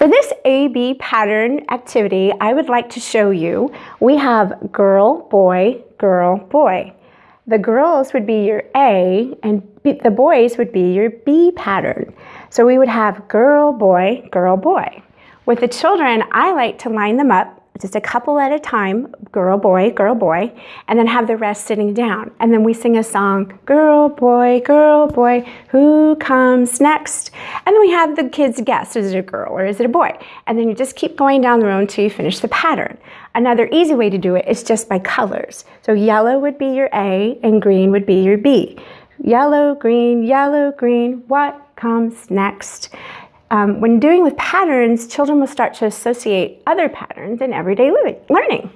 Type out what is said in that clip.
For this A-B pattern activity, I would like to show you, we have girl, boy, girl, boy. The girls would be your A and the boys would be your B pattern. So we would have girl, boy, girl, boy. With the children, I like to line them up just a couple at a time, girl, boy, girl, boy, and then have the rest sitting down. And then we sing a song, girl, boy, girl, boy, who comes next? And then we have the kids guess, is it a girl or is it a boy? And then you just keep going down the row until you finish the pattern. Another easy way to do it is just by colors. So yellow would be your A and green would be your B. Yellow, green, yellow, green, what comes next? Um, when doing with patterns, children will start to associate other patterns in everyday living, learning.